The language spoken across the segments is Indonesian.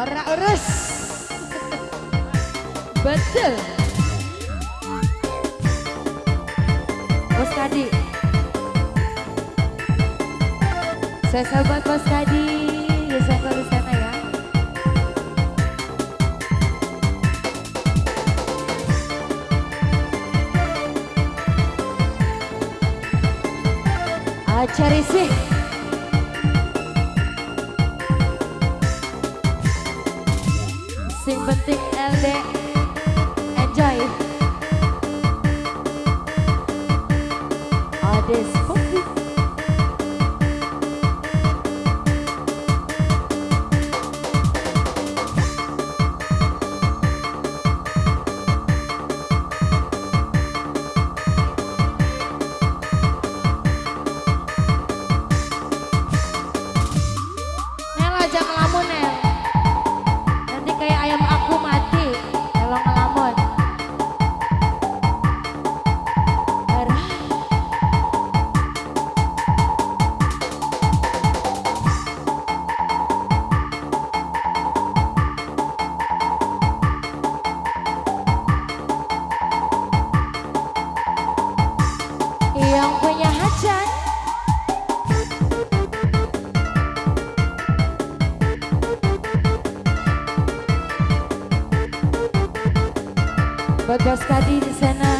Ora urus. Betul. Bos Kadi. Saya sahabat Bos Kadi. Ya saya di sana ya. Acari sih. Sing penting LD Enjoy. Ades buat Bos Kadi di sana.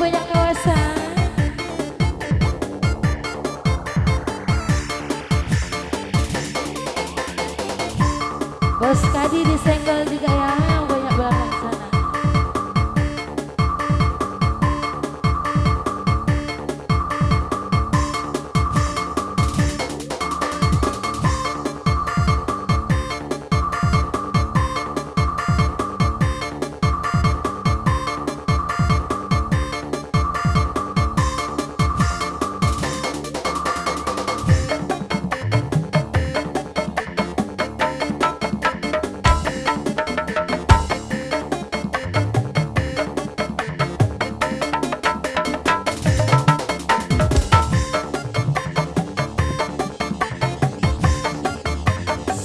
banyak kawasan. Bos Kadi disenggol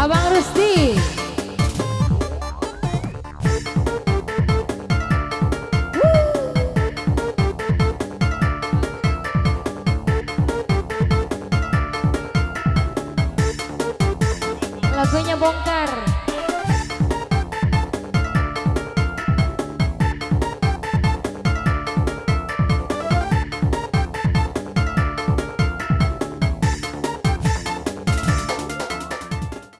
Abang Rusti